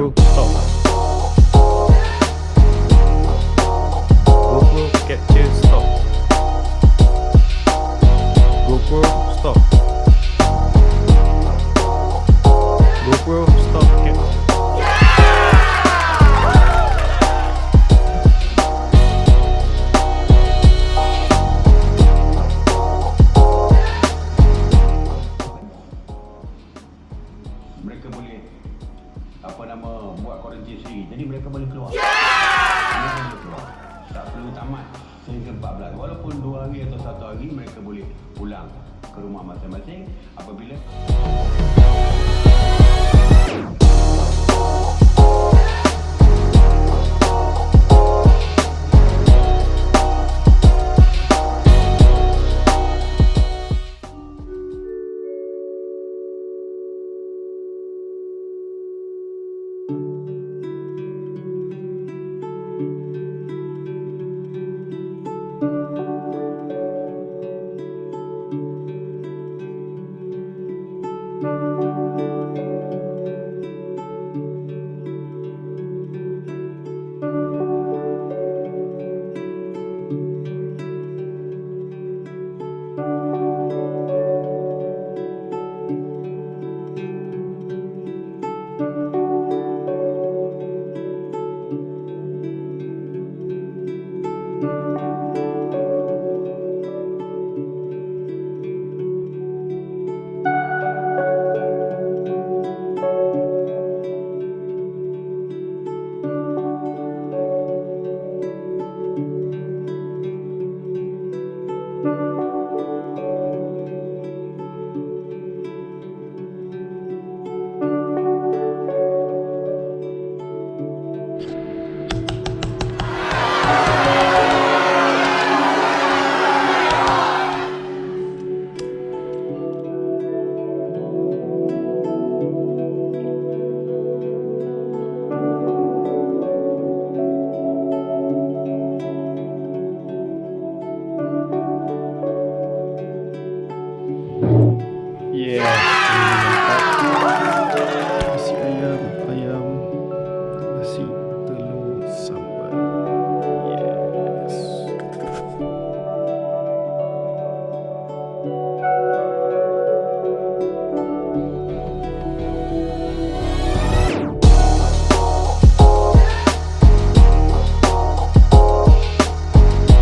Roblox stop. Roblox Get to Store. Roblox Store. Roblox Store. Get Mereka boleh apa nama buat kuarantin sendiri. Jadi mereka boleh keluar. Mereka boleh keluar. Tak perlu tamat. Sehingga 14 walaupun 2 hari atau 1 hari mereka boleh pulang ke rumah masing-masing apabila